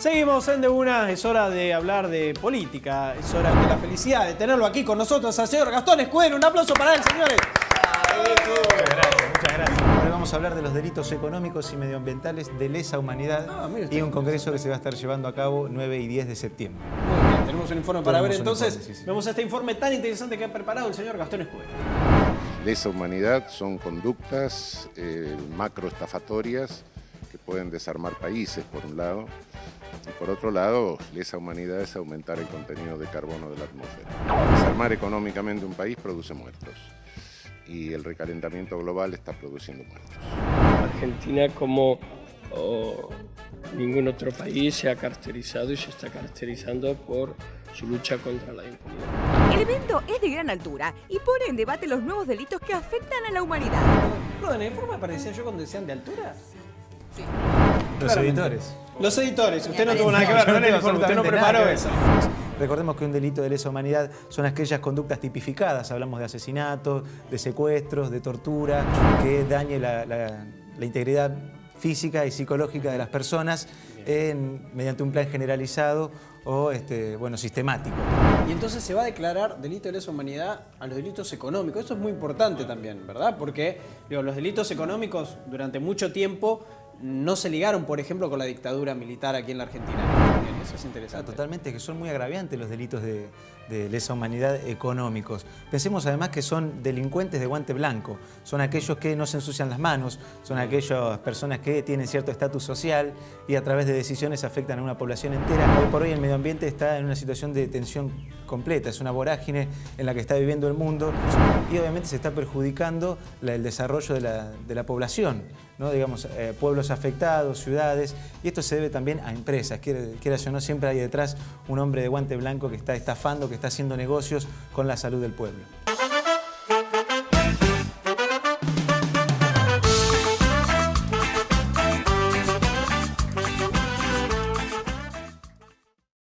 Seguimos en De Una, es hora de hablar de política, es hora de la felicidad de tenerlo aquí con nosotros al señor Gastón Escudero. Un aplauso para él, señores. Muchas gracias, muchas gracias. Hoy vamos a hablar de los delitos económicos y medioambientales de lesa humanidad Ah, y un congreso que se va a estar llevando a cabo 9 y 10 de septiembre. Muy bien, tenemos un informe para ver Tenemos entonces. informe, sí, sí. Vemos este informe tan interesante que ha preparado el señor Gastón Escudero. Lesa humanidad son conductas eh, macroestafatorias que pueden desarmar países, por un lado, por otro lado, lesa humanidad es aumentar el contenido de carbono de la atmósfera. Desarmar económicamente un país produce muertos, y el recalentamiento global está produciendo muertos. Argentina como oh, ningún otro país se ha caracterizado y se está caracterizando por su lucha contra la impunidad. El evento es de gran altura y pone en debate los nuevos delitos que afectan a la humanidad. Perdón, ¿en el informe aparecía yo cuando decían de altura? Los Claramente. editores. Los editores, usted no tuvo nada que ver con informe, usted no preparó eso. Recordemos que un delito de lesa humanidad son aquellas conductas tipificadas, hablamos de asesinatos, de secuestros, de tortura, que dañe la, la- la integridad física y psicológica de las personas en- mediante un plan generalizado o este, bueno, sistemático. Y entonces se va a declarar delito de lesa humanidad a los delitos económicos. Eso es muy importante también, ¿verdad? Porque digo, los delitos económicos durante mucho tiempo no se ligaron, por ejemplo, con la dictadura militar aquí en la Argentina. Eso es interesante. Totalmente, que son muy agraviantes los delitos de, de lesa humanidad económicos. Pensemos además que son delincuentes de guante blanco, son aquellos que no se ensucian las manos, son aquellas personas que tienen cierto estatus social y a través de decisiones afectan a una población entera. Hoy por hoy el medio ambiente está en una situación de tensión completa, es una vorágine en la que está viviendo el mundo y obviamente se está perjudicando el desarrollo de la, de la población. ¿no? digamos, eh, pueblos afectados, ciudades, y esto se debe también a empresas, quieras o no, siempre hay detrás un hombre de guante blanco que está estafando, que está haciendo negocios con la salud del pueblo.